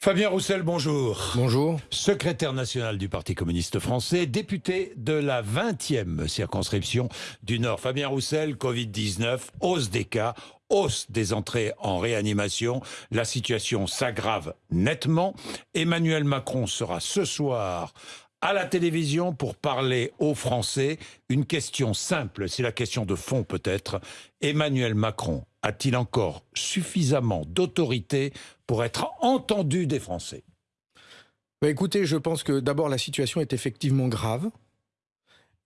Fabien Roussel, bonjour. Bonjour. Secrétaire national du Parti communiste français, député de la 20e circonscription du Nord. Fabien Roussel, Covid-19, hausse des cas, hausse des entrées en réanimation. La situation s'aggrave nettement. Emmanuel Macron sera ce soir à la télévision pour parler aux Français. Une question simple, c'est la question de fond peut-être. Emmanuel Macron a-t-il encore suffisamment d'autorité pour être entendu des Français? Bah Écoutez, je pense que d'abord la situation est effectivement grave.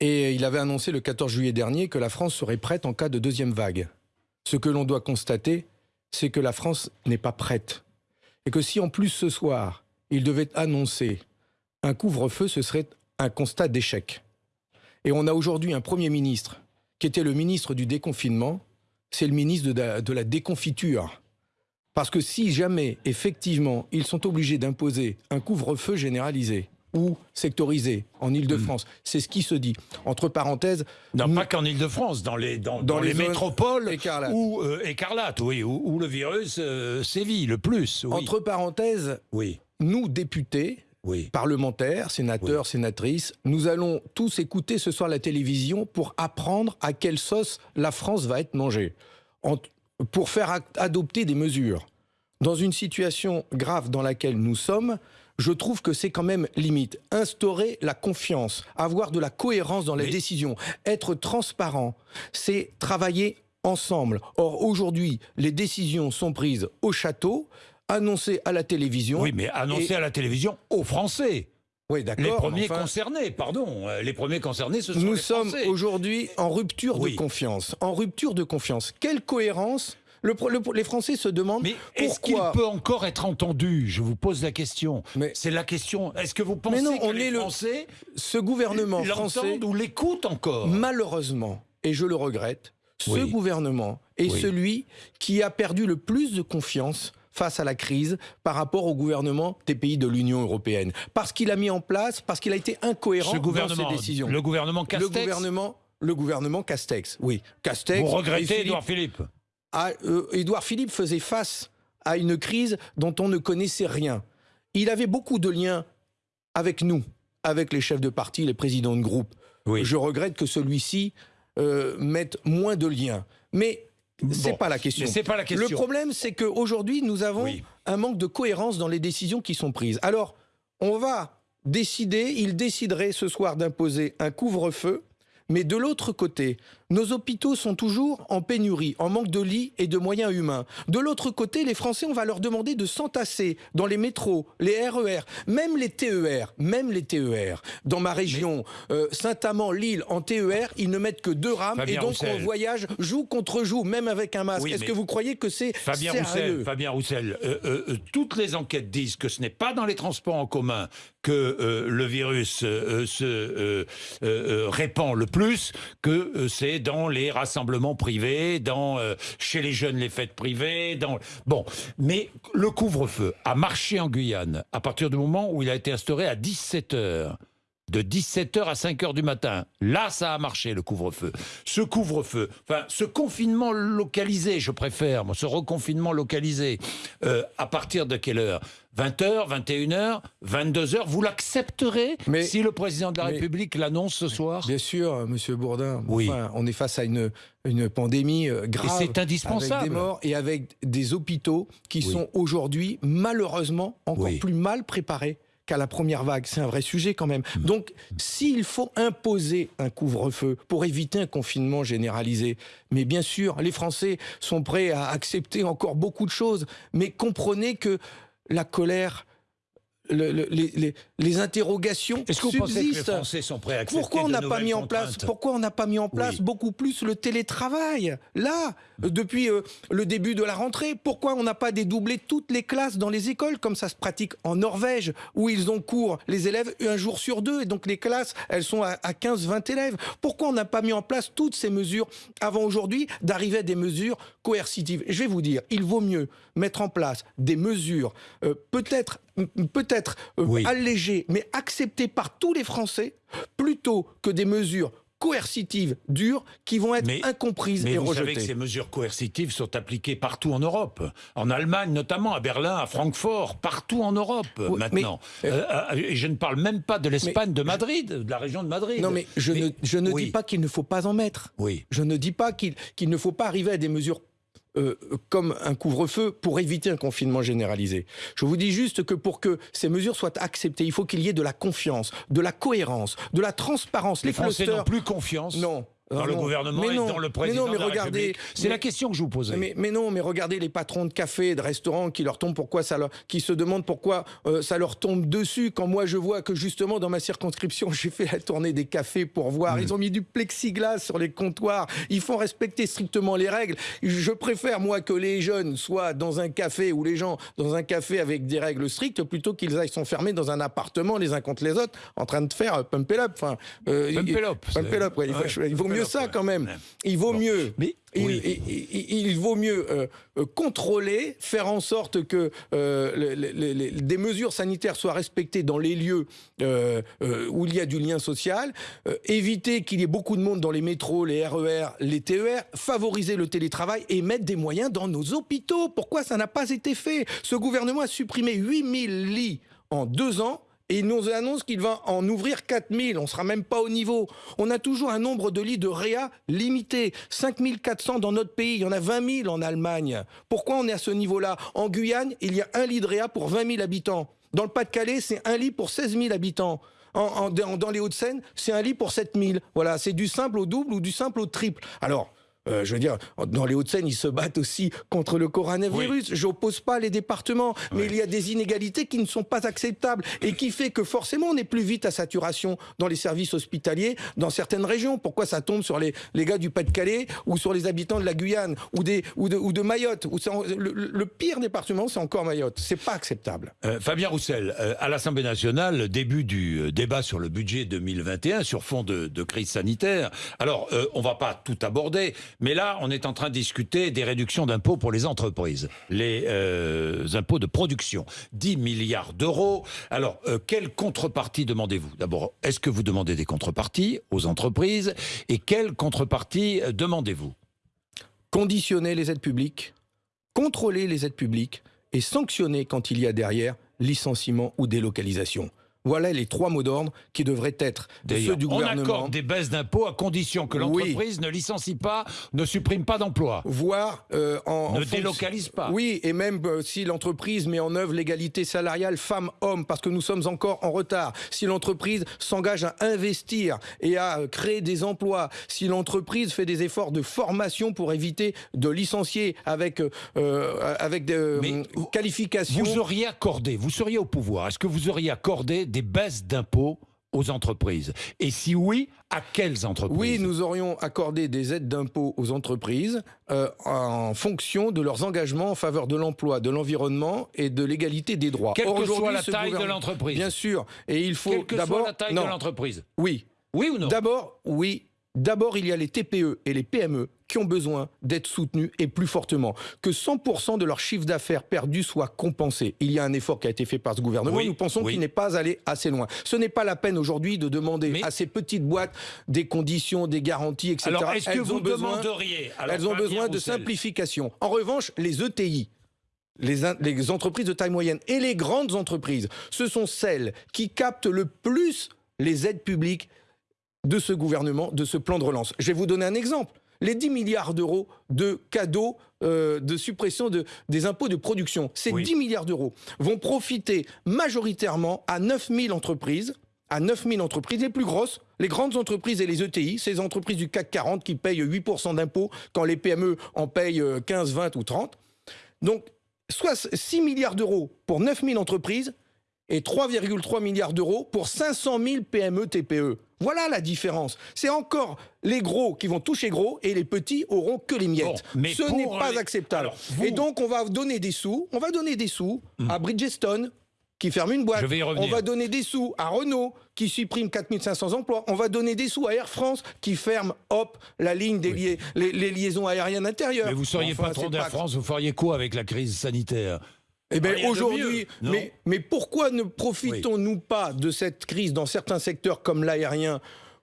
Et il avait annoncé le 14 juillet dernier que la France serait prête en cas de deuxième vague. Ce que l'on doit constater, c'est que la France n'est pas prête. Et que si en plus ce soir, il devait annoncer un couvre-feu, ce serait un constat d'échec. Et on a aujourd'hui un Premier ministre qui était le ministre du déconfinement, c'est le ministre de la, déconfiture. Parce que si jamais, effectivement, ils sont obligés d'imposer un couvre-feu généralisé, ou sectorisé en Ile-de-France. Hmm. C'est ce qui se dit. Entre parenthèses... Non, pas qu'en Ile-de-France, dans les, dans, les, métropoles écarlates. Où, euh, écarlate, oui, où, le virus euh, sévit le plus. Entre parenthèses, oui. nous, députés, parlementaires, sénateurs, sénatrices, nous allons tous écouter ce soir la télévision pour apprendre à quelle sauce la France va être mangée, pour faire adopter des mesures. Dans une situation grave dans laquelle nous sommes, je trouve que c'est quand même limite. Instaurer la confiance, avoir de la cohérence dans les décisions, être transparent, c'est travailler ensemble. Or, aujourd'hui, les décisions sont prises au château, annoncé à la télévision. Oui, mais annoncé à la télévision aux Français. Oui, d'accord. Les premiers concernés, pardon. Euh, les premiers concernés, ce sont Nous les sommes aujourd'hui en rupture de confiance. En rupture de confiance. Quelle cohérence le, les Français se demandent mais est-ce qu'il peut encore être entendu? Je vous pose la question. C'est la question. Est-ce que vous pensez non, que les Français, ce gouvernement français, ou l'écoutent encore? Malheureusement, et je le regrette, ce gouvernement est celui qui a perdu le plus de confiance face à la crise par rapport au gouvernement des pays de l'Union européenne. Parce qu'il a mis en place, parce qu'il a été incohérent dans ses décisions. Le gouvernement Castex Le gouvernement, le gouvernement Castex, oui. Castex. Vous regrettez Édouard Philippe euh, Édouard Philippe faisait face à une crise dont on ne connaissait rien. Il avait beaucoup de liens avec nous, avec les chefs de parti, les présidents de groupe. Je regrette que celui-ci euh, mette moins de liens. Mais c'est pas la question. C'est pas la question. Le problème, c'est qu'aujourd'hui, nous avons un manque de cohérence dans les décisions qui sont prises. Alors, on va décider, il déciderait ce soir d'imposer un couvre-feu mais de l'autre côté, nos hôpitaux sont toujours en pénurie, en manque de lits et de moyens humains. De l'autre côté, les Français, on va leur demander de s'entasser dans les métros, les RER, même les TER, même les TER. Dans ma région, euh, Saint-Amand, Lille, en TER, ils ne mettent que deux rames et donc on voyage joue contre joue, même avec un masque. Est-ce que vous croyez que c'est Fabien Roussel, Fabien Roussel, euh, euh, toutes les enquêtes disent que ce n'est pas dans les transports en commun que le virus se répand le plus que c'est dans les rassemblements privés, dans euh, chez les jeunes les fêtes privées, dans bon. Mais le couvre-feu a marché en Guyane à partir du moment où il a été instauré à 17 heures de 17h à 5h du matin. Là, ça a marché, le couvre-feu. Ce couvre-feu, enfin, ce confinement localisé, je préfère, ce reconfinement localisé, euh, à partir de quelle heure? 20h, 21h, 22h, vous l'accepterez si le président de la République l'annonce ce soir? Bien sûr, Monsieur Bourdin. Oui. on est face à une, une pandémie euh, grave. c'est indispensable. Avec des morts et avec des hôpitaux qui sont aujourd'hui, malheureusement, encore plus mal préparés qu'à la première vague. C'est un vrai sujet quand même. Mm. Donc, s'il faut imposer un couvre-feu pour éviter un confinement généralisé, mais bien sûr, les Français sont prêts à accepter encore beaucoup de choses, mais comprenez que la colère les, les, interrogations Est-ce que vous Pensez que les Français sont prêts à pourquoi on n'a pas mis en place Pourquoi on n'a pas mis en place beaucoup plus le télétravail Là, depuis euh, le début de la rentrée, pourquoi on n'a pas dédoublé toutes les classes dans les écoles comme ça se pratique en Norvège où ils ont cours les élèves un jour sur deux et donc les classes elles sont à, 15-20 élèves. Pourquoi on n'a pas mis en place toutes ces mesures avant aujourd'hui d'arriver à des mesures coercitives? Je vais vous dire, il vaut mieux mettre en place des mesures euh, peut-être peut-être euh, allégées, mais acceptées par tous les Français, plutôt que des mesures coercitives dures qui vont être incomprises mais et vous rejetées. savez que ces mesures coercitives sont appliquées partout en Europe, en Allemagne notamment, à Berlin, à Francfort, partout en Europe maintenant. Euh, euh, et je ne parle même pas de l'Espagne, de Madrid, de la région de Madrid. Non, mais je ne, je ne dis pas qu'il ne faut pas en mettre. Oui. Je ne dis pas qu'il qu'il ne faut pas arriver à des mesures euh, comme un couvre-feu pour éviter un confinement généralisé. Je vous dis juste que pour que ces mesures soient acceptées, il faut qu'il y ait de la confiance, de la cohérence, de la transparence. Les, Les Français n'ont plus confiance. Non, dans le gouvernement et dans le président mais non, mais de la regardez, C'est la question que je vous posais. Mais, mais, non, mais regardez les patrons de café et de restaurants qui leur tombent pourquoi ça leur, qui se demandent pourquoi euh, ça leur tombe dessus quand moi je vois que justement dans ma circonscription j'ai fait la tournée des cafés pour voir. Ils ont mis du plexiglas sur les comptoirs. Ils font respecter strictement les règles. Je préfère moi que les jeunes soient dans un café ou les gens dans un café avec des règles strictes plutôt qu'ils aillent s'enfermer dans un appartement les uns contre les autres en train de faire pump it up. Enfin, euh, pump it up. Pump it up, ouais, il, faut, il vaut mieux ça quand même. Il vaut mieux. Mais, il, il, il, il, vaut mieux euh, contrôler, faire en sorte que euh, les, les, les, des mesures sanitaires soient respectées dans les lieux euh, où il y a du lien social, éviter qu'il y ait beaucoup de monde dans les métros, les RER, les TER, favoriser le télétravail et mettre des moyens dans nos hôpitaux. Pourquoi ça n'a pas été fait? Ce gouvernement a supprimé 8000 lits en deux ans et il nous annonce qu'il va en ouvrir 4000. On ne sera même pas au niveau. On a toujours un nombre de lits de réa limité. 5400 dans notre pays. Il y en a 20 000 en Allemagne. Pourquoi on est à ce niveau-là? En Guyane, il y a un lit de réa pour 20 000 habitants. Dans le Pas-de-Calais, c'est un lit pour 16 000 habitants. Dans les Hauts-de-Seine, c'est un lit pour 7 000. Voilà, c'est du simple au double ou du simple au triple. Alors, euh, je veux dire, dans les Hauts-de-Seine, ils se battent aussi contre le coronavirus. Oui. J'oppose pas les départements, mais il y a des inégalités qui ne sont pas acceptables et qui fait que forcément on est plus vite à saturation dans les services hospitaliers dans certaines régions. Pourquoi ça tombe sur les, les gars du Pas-de-Calais ou sur les habitants de la Guyane ou, des, ou, de, ou de Mayotte où le, le, pire département, c'est encore Mayotte. C'est pas acceptable. Euh, Fabien Roussel, euh, à l'Assemblée nationale, début du débat sur le budget 2021 sur fond de, de crise sanitaire. Alors, on va pas tout aborder. Mais là, on est en train de discuter des réductions d'impôts pour les entreprises, les euh, impôts de production. 10 milliards d'euros. Alors, euh, quelle contrepartie demandez-vous? D'abord, est-ce que vous demandez des contreparties aux entreprises? Et quelle contrepartie euh, demandez-vous? Conditionner les aides publiques, contrôler les aides publiques et sanctionner quand il y a derrière licenciement ou délocalisation. Voilà les trois mots d'ordre qui devraient être ceux du gouvernement. On accorde des baisses d'impôts à condition que l'entreprise oui. ne licencie pas, ne supprime pas d'emplois. Voire euh, en, ne en délocalise pas. Oui, et même euh, si l'entreprise met en œuvre l'égalité salariale femmes-hommes, parce que nous sommes encore en retard. Si l'entreprise s'engage à investir et à euh, créer des emplois, si l'entreprise fait des efforts de formation pour éviter de licencier avec euh, avec des qualifications. Vous auriez accordé, vous seriez au pouvoir. Est-ce que vous auriez accordé des baisses d'impôts aux entreprises Et si oui, à quelles entreprises Oui, nous aurions accordé des aides d'impôts aux entreprises euh, en fonction de leurs engagements en faveur de l'emploi, de l'environnement et de l'égalité des droits. Quelle que soit la taille de l'entreprise. Bien sûr. Et il faut Quelle que soit la taille non. de l'entreprise. Oui. Oui ou non? D'abord, oui. D'abord, il y a les TPE et les PME qui ont besoin d'être soutenus et plus fortement. Que 100% de leur chiffre d'affaires perdu soit compensé. Il y a un effort qui a été fait par ce gouvernement. Oui, Nous pensons oui. qu'il n'est pas allé assez loin. Ce n'est pas la peine aujourd'hui de demander Mais- à ces petites boîtes des conditions, des garanties, etc. Alors, est-ce que Elles vous ont besoin, demanderiez alors, elles ont besoin de Roussel, simplification. En revanche, les ETI, les entreprises de taille moyenne et les grandes entreprises, ce sont celles qui captent le plus les aides publiques de ce gouvernement, de ce plan de relance. Je vais vous donner un exemple. Les 10 milliards d'euros de cadeaux euh, de suppression de, des impôts de production, ces Oui. 10 milliards d'euros vont profiter majoritairement à 9000 entreprises, à 9000 entreprises, les plus grosses, les grandes entreprises et les ETI, ces entreprises du CAC 40 qui payent 8% d'impôts quand les PME en payent euh, 15, 20 ou 30. Donc, soit 6 milliards d'euros pour 9000 entreprises et 3,3 milliards d'euros pour 500 000 PME TPE. Voilà la différence. C'est encore les gros qui vont toucher gros et les petits auront que les miettes. Bon, mais Ce n'est pas les- acceptable. Alors, vous- Hmm. Et donc on va donner des sous, on va donner des sous à Bridgestone qui ferme une boîte. Je vais y revenir. On va donner des sous à Renault qui supprime 4500 emplois. On va donner des sous à Air France qui ferme, hop, la ligne des les, les liaisons aériennes intérieures. Mais vous seriez Enfin, patron d'Air France, vous feriez quoi avec la crise sanitaire? Eh bien, de aujourd'hui, mais pourquoi ne profitons-nous pas de cette crise dans certains secteurs comme l'aérien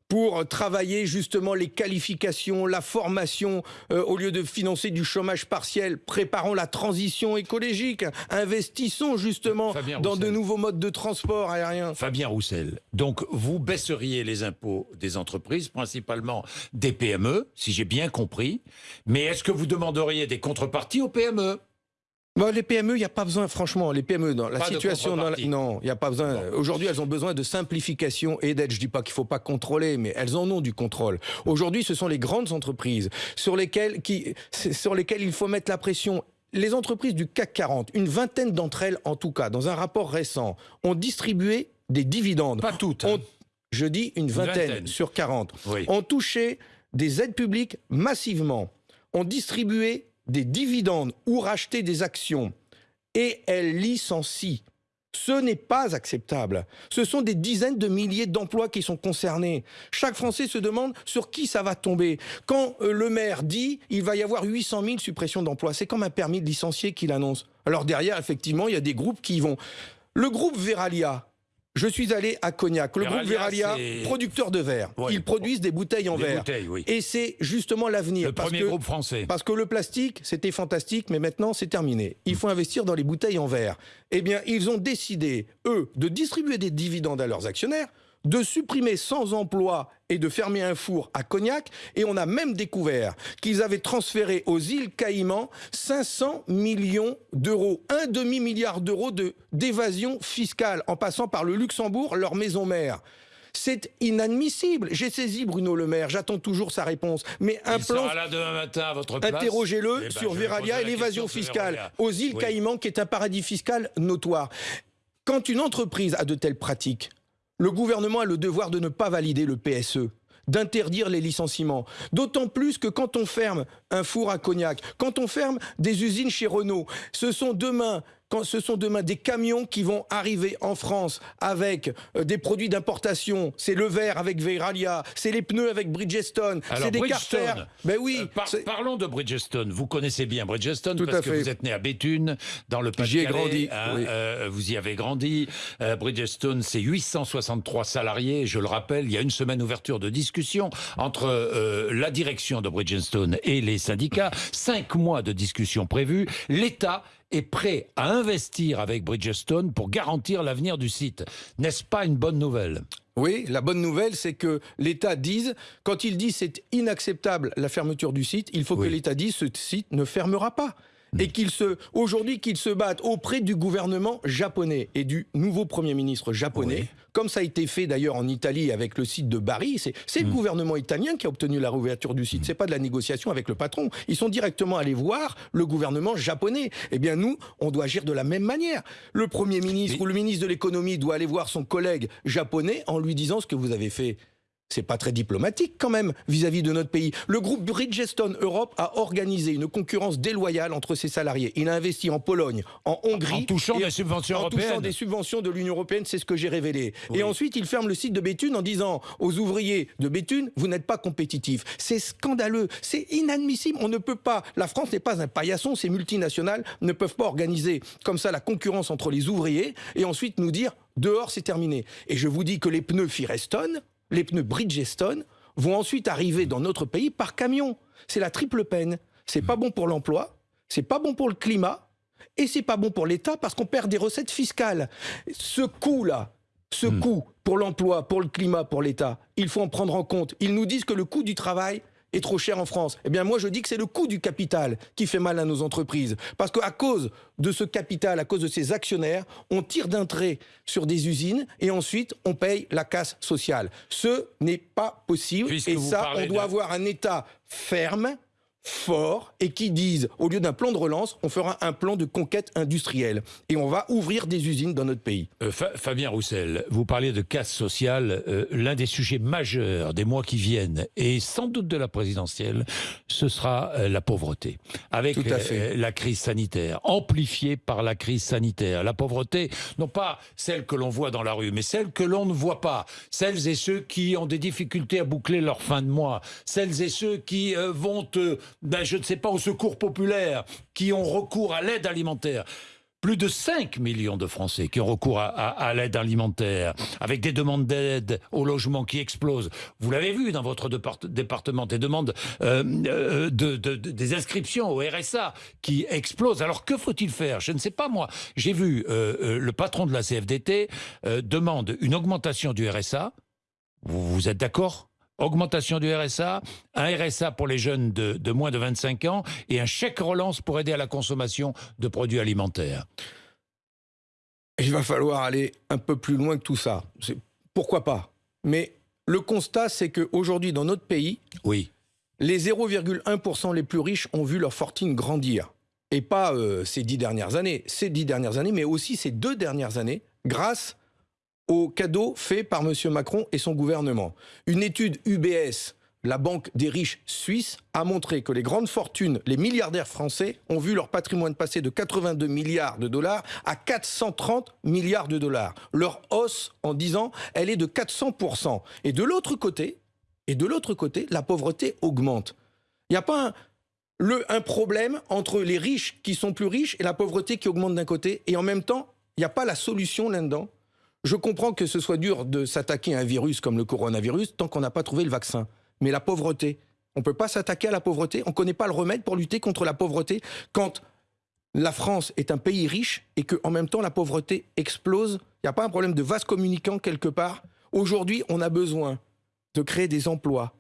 pour travailler justement les qualifications, la formation, euh, au lieu de financer du chômage partiel, préparons la transition écologique, investissons justement dans de nouveaux modes de transport aérien. Fabien Roussel, donc vous baisseriez les impôts des entreprises, principalement des PME, si j'ai bien compris, mais est-ce que vous demanderiez des contreparties aux PME les PME, il n'y a pas besoin, franchement, les PME, dans la situation, non, il n'y a pas besoin. Aujourd'hui, elles ont besoin de simplification et d'aide. Je dis pas qu'il faut pas contrôler, mais elles en ont du contrôle. Aujourd'hui, ce sont les grandes entreprises sur lesquelles, qui, sur lesquelles il faut mettre la pression les entreprises du CAC 40, une vingtaine d'entre elles en tout cas, dans un rapport récent, ont distribué des dividendes. Pas toutes. Hein. je dis une vingtaine, sur 40. Ont touché des aides publiques massivement. Ont distribué des dividendes ou racheter des actions et elle licencie. Ce n'est pas acceptable. Ce sont des dizaines de milliers d'emplois qui sont concernés. Chaque Français se demande sur qui ça va tomber. Quand euh, le maire dit il va y avoir 800 000 suppressions d'emplois, c'est comme un permis de licencier qu'il annonce. Alors derrière, effectivement, il y a des groupes qui y vont. Le groupe Veralia, je suis allé à Cognac. Le groupe Veralia, producteur de verre. Ils produisent des bouteilles en verre. Et c'est justement l'avenir. Le premier groupe français. Parce que le plastique, c'était fantastique, mais maintenant c'est terminé. Il faut investir dans les bouteilles en verre. Eh bien, ils ont décidé, eux, de distribuer des dividendes à leurs actionnaires de supprimer sans emploi et de fermer un four à Cognac. Et on a même découvert qu'ils avaient transféré aux îles Caïmans 500 millions d'euros, un demi-milliard d'euros d'évasion fiscale en passant par le Luxembourg, leur maison mère. C'est inadmissible. J'ai saisi Bruno Le Maire, j'attends toujours sa réponse. Mais un plan. Sera là demain matin à votre Interrogez-le ben, sur Veralia et l'évasion fiscale aux îles Caïmans, qui est un paradis fiscal notoire. Quand une entreprise a de telles pratiques, le gouvernement a le devoir de ne pas valider le PSE d'interdire les licenciements. D'autant plus que quand on ferme un four à cognac, quand on ferme des usines chez Renault, ce sont demain quand ce sont demain des camions qui vont arriver en France avec euh, des produits d'importation, c'est le verre avec Veralia, c'est les pneus avec Bridgestone, c'est des carters. Ben oui. Euh, parlons de Bridgestone. Vous connaissez bien Bridgestone parce que vous êtes né à Béthune, dans le. J'y ai grandi. Hein, euh, vous y avez grandi. Bridgestone, c'est 863 salariés. Je le rappelle, il y a une semaine ouverture de discussion entre la direction de Bridgestone et les syndicats. Cinq mois de discussion prévus. L'État est prêt à investir avec Bridgestone pour garantir l'avenir du site. N'est-ce pas une bonne nouvelle? Oui, la bonne nouvelle, c'est que l'État dise, quand il dit c'est inacceptable la fermeture du site, il faut que l'État dise ce site ne fermera pas. Et qu'il se, aujourd'hui, qu'il se batte auprès du gouvernement japonais et du nouveau Premier ministre japonais, comme ça a été fait d'ailleurs en Italie avec le site de Bari. C'est le mm. gouvernement italien qui a obtenu la réouverture du site. C'est pas de la négociation avec le patron. Ils sont directement allés voir le gouvernement japonais. Eh bien, nous, on doit agir de la même manière. Le Premier ministre ou le ministre de l'économie doit aller voir son collègue japonais en lui disant ce que vous avez fait c'est pas très diplomatique quand même vis-à-vis de notre pays. Le groupe Bridgestone Europe a organisé une concurrence déloyale entre ses salariés. Il a investi en Pologne, en Hongrie, en touchant des subventions en touchant des subventions de l'Union européenne, c'est ce que j'ai révélé. Et ensuite, il ferme le site de Béthune en disant aux ouvriers de Béthune, vous n'êtes pas compétitifs. C'est scandaleux, c'est inadmissible. On ne peut pas. La France n'est pas un paillasson. Ces multinationales ne peuvent pas organiser comme ça la concurrence entre les ouvriers et ensuite nous dire dehors c'est terminé. Et je vous dis que les pneus Firestone les pneus Bridgestone vont ensuite arriver dans notre pays par camion. C'est la triple peine. C'est pas bon pour l'emploi, c'est pas bon pour le climat, et c'est pas bon pour l'État parce qu'on perd des recettes fiscales. Ce coût-là, ce hmm. coût pour l'emploi, pour le climat, pour l'État, il faut en prendre en compte. Ils nous disent que le coût du travail, est trop cher en France Eh bien, moi, je dis que c'est le coût du capital qui fait mal à nos entreprises. Parce qu'à cause de ce capital, à cause de ces actionnaires, on tire d'un trait sur des usines et ensuite on paye la casse sociale. Ce n'est pas possible. et ça, on doit avoir un État ferme fort et qui disent, au lieu d'un plan de relance, on fera un plan de conquête industrielle et on va ouvrir des usines dans notre pays. Euh, Fabien Roussel, vous parlez de casse sociale. Euh, l'un des sujets majeurs des mois qui viennent et sans doute de la présidentielle, ce sera euh, la pauvreté. Avec la crise sanitaire, amplifiée par la crise sanitaire. La pauvreté, non pas celle que l'on voit dans la rue, mais celle que l'on ne voit pas. Celles et ceux qui ont des difficultés à boucler leur fin de mois. Celles et ceux qui vont ben, je ne sais pas, au secours populaire, qui ont recours à l'aide alimentaire. plus de 5 millions de Français qui ont recours à, l'aide alimentaire, avec des demandes d'aide au logement qui explosent. Vous l'avez vu dans votre département, des demandes euh, euh, de, des inscriptions au RSA qui explosent. Alors que faut-il faire? Je ne sais pas moi. J'ai vu euh, le patron de la CFDT demande une augmentation du RSA. vous êtes d'accord? Augmentation du RSA, un RSA pour les jeunes de, moins de 25 ans et un chèque relance pour aider à la consommation de produits alimentaires. Il va falloir aller un peu plus loin que tout ça. Pourquoi pas? Mais le constat, c'est qu'aujourd'hui, dans notre pays, oui. les 0,1% les plus riches ont vu leur fortune grandir. Et pas euh, ces dix dernières années, ces dix dernières années, mais aussi ces deux dernières années, grâce au cadeau fait par M. Macron et son gouvernement. Une étude UBS, la banque des riches suisses, a montré que les grandes fortunes, les milliardaires français, ont vu leur patrimoine passer de 82 milliards de dollars à 430 milliards de dollars. Leur hausse, en 10 ans, elle est de 400%. Et de l'autre côté, et de l'autre côté, la pauvreté augmente. Il n'y a pas un, un problème entre les riches qui sont plus riches et la pauvreté qui augmente d'un côté, et en même temps, il n'y a pas la solution là-dedans. Je comprends que ce soit dur de s'attaquer à un virus comme le coronavirus tant qu'on n'a pas trouvé le vaccin. Mais la pauvreté, on ne peut pas s'attaquer à la pauvreté? On ne connaît pas le remède pour lutter contre la pauvreté quand la France est un pays riche et qu'en même temps la pauvreté explose? Il n'y a pas un problème de vase communicant quelque part? Aujourd'hui, on a besoin de créer des emplois,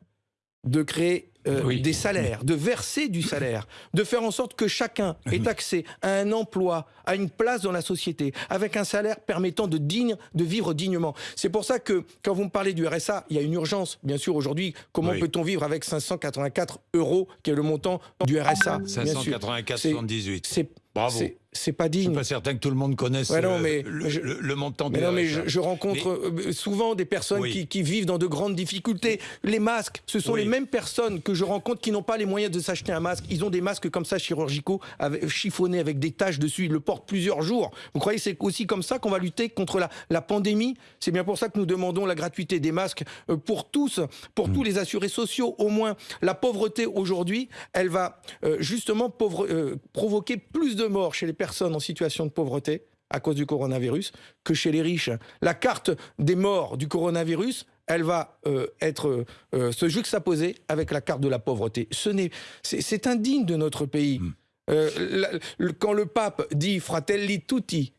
de créer euh, des salaires, de verser du salaire, de faire en sorte que chacun ait accès à un emploi, à une place dans la société, avec un salaire permettant de, digne, de vivre dignement. C'est pour ça que quand vous me parlez du RSA, il y a une urgence, bien sûr, aujourd'hui. Comment peut-on vivre avec 584 euros, qui est le montant du RSA 584,78. C'est Bravo c'est pas digne. Je suis pas certain que tout le monde connaisse le, montant mais non, mais je, rencontre euh, souvent des personnes qui, vivent dans de grandes difficultés. Les masques, ce sont les mêmes personnes que je rencontre qui n'ont pas les moyens de s'acheter un masque. Ils ont des masques comme ça chirurgicaux, avec, chiffonnés avec des taches dessus. Ils le portent plusieurs jours. Vous croyez que c'est aussi comme ça qu'on va lutter contre la, la pandémie? C'est bien pour ça que nous demandons la gratuité des masques euh, pour tous, pour mm. tous les assurés sociaux. Au moins, la pauvreté aujourd'hui, elle va euh, justement pauvre, provoquer plus de morts chez les personnes en situation de pauvreté à cause du coronavirus que chez les riches. La carte des morts du coronavirus, elle va euh, être euh, se juxtaposer avec la carte de la pauvreté. Ce n'est, c'est indigne de notre pays. Hmm. Euh, quand le pape dit fratelli tutti,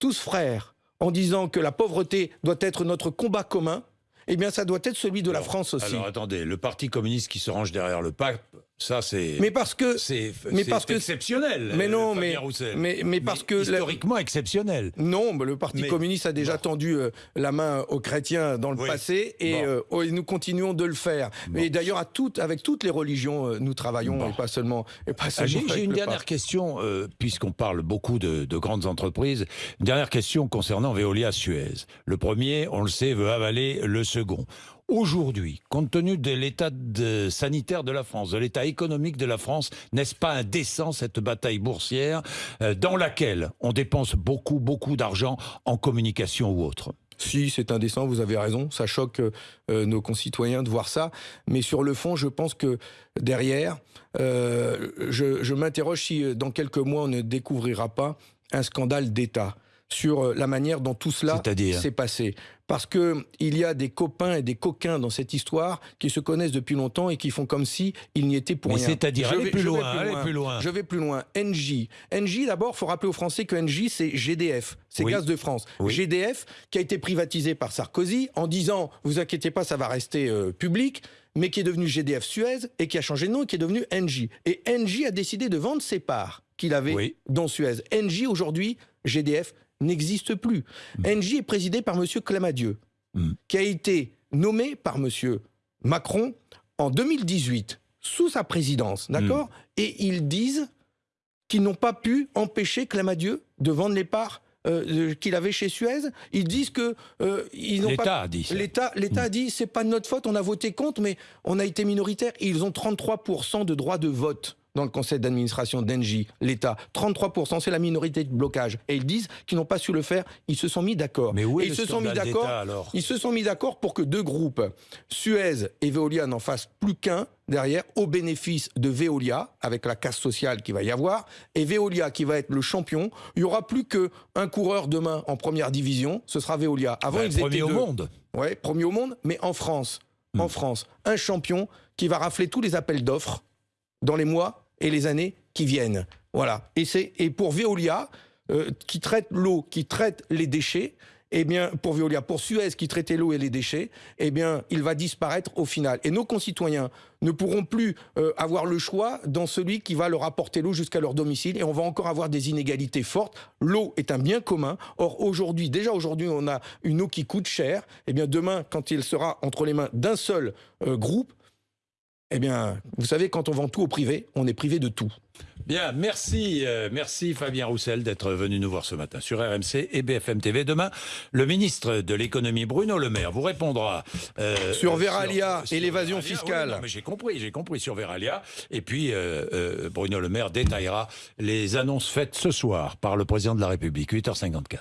tous frères, en disant que la pauvreté doit être notre combat commun, eh bien, ça doit être celui de la France aussi. Alors attendez, le Parti communiste qui se range derrière le pape, ça, c'est. Mais parce que. C'est mais parce que exceptionnel. Mais non, mais, mais, mais parce que historiquement exceptionnel. Non, le Parti communiste a déjà tendu euh, la main aux chrétiens dans le passé euh, et, nous continuons de le faire. Mais d'ailleurs, à toutes, avec toutes les religions, euh, nous travaillons et pas seulement. pas ah, J'ai une dernière question, puisqu'on parle beaucoup de, de, grandes entreprises. Une dernière question concernant Veolia Suez. Le premier, on le sait, veut avaler le second. Aujourd'hui, compte tenu de l'état sanitaire de la France, de l'état économique de la France, n'est-ce pas indécent cette bataille boursière euh, dans laquelle on dépense beaucoup, beaucoup d'argent en communication ou autre? Si, c'est indécent, vous avez raison, ça choque euh, nos concitoyens de voir ça, mais sur le fond, je pense que derrière, euh, je, je m'interroge si dans quelques mois on ne découvrira pas un scandale d'État sur euh, la manière dont tout cela s'est passé. Parce que il y a des copains et des coquins dans cette histoire qui se connaissent depuis longtemps et qui font comme si il n'y était pour rien. C'est-à-dire, allez, plus loin, plus loin. Je vais plus loin. NJ. NJ, d'abord, faut rappeler aux Français que NJ, c'est GDF, c'est Gaz de France. GDF, qui a été privatisé par Sarkozy en disant, vous inquiétez pas, ça va rester euh, public mais qui est devenu GDF Suez et qui a changé de nom et qui est devenu NJ. Et NJ a décidé de vendre ses parts qu'il avait dans Suez. NJ aujourd'hui, GDF, n'existe plus. Mm. Engie est présidé par M. Clamadieu, mm. qui a été nommé par M. Macron en 2018, sous sa présidence, d'accord? Mm. Et ils disent qu'ils n'ont pas pu empêcher Clamadieu de vendre les parts euh, qu'il avait chez Suez. Ils disent que euh, ils n'ont pas. A dit L'État, l'État a dit c'est pas de notre faute. On a voté contre, mais on a été minoritaire. ils ont 33% de droits de vote dans le conseil d'administration d'Engie, l'État. 33%, c'est la minorité de blocage. Et ils disent qu'ils n'ont pas su le faire. Ils se sont mis d'accord. Mais où est Et le ils se sont mis alors? Ils se sont mis d'accord pour que deux groupes, Suez et Veolia, n'en fassent plus qu'un derrière, au bénéfice de Veolia, avec la casse sociale qui va y avoir, et Veolia qui va être le champion. Il y aura plus qu'un coureur demain en première division, ce sera Veolia. Avant, Ben, ils premier étaient au deux. monde. Ouais, premier au monde, mais en France. En France, un champion qui va rafler tous les appels d'offres dans les mois et les années qui viennent. Voilà. Et et pour Veolia euh, qui traite l'eau, qui traite les déchets. Eh bien, pour Veolia, pour Suez qui traitait l'eau et les déchets, eh bien, il va disparaître au final. Et nos concitoyens ne pourront plus euh, avoir le choix dans celui qui va leur apporter l'eau jusqu'à leur domicile. Et on va encore avoir des inégalités fortes. L'eau est un bien commun. Or, aujourd'hui, déjà aujourd'hui, on a une eau qui coûte cher. Eh bien, demain, quand il sera entre les mains d'un seul euh, groupe, eh bien, vous savez, quand on vend tout au privé, on est privé de tout. Bien, merci, euh, merci Fabien Roussel d'être venu nous voir ce matin sur RMC et BFM TV. Demain, le ministre de l'économie Bruno Le Maire vous répondra euh, Sur euh, Veralia et l'évasion fiscale. Oui, non, mais j'ai compris, j'ai compris sur Veralia. Et puis euh, Bruno Le Maire détaillera les annonces faites ce soir par le président de la République, 8h54.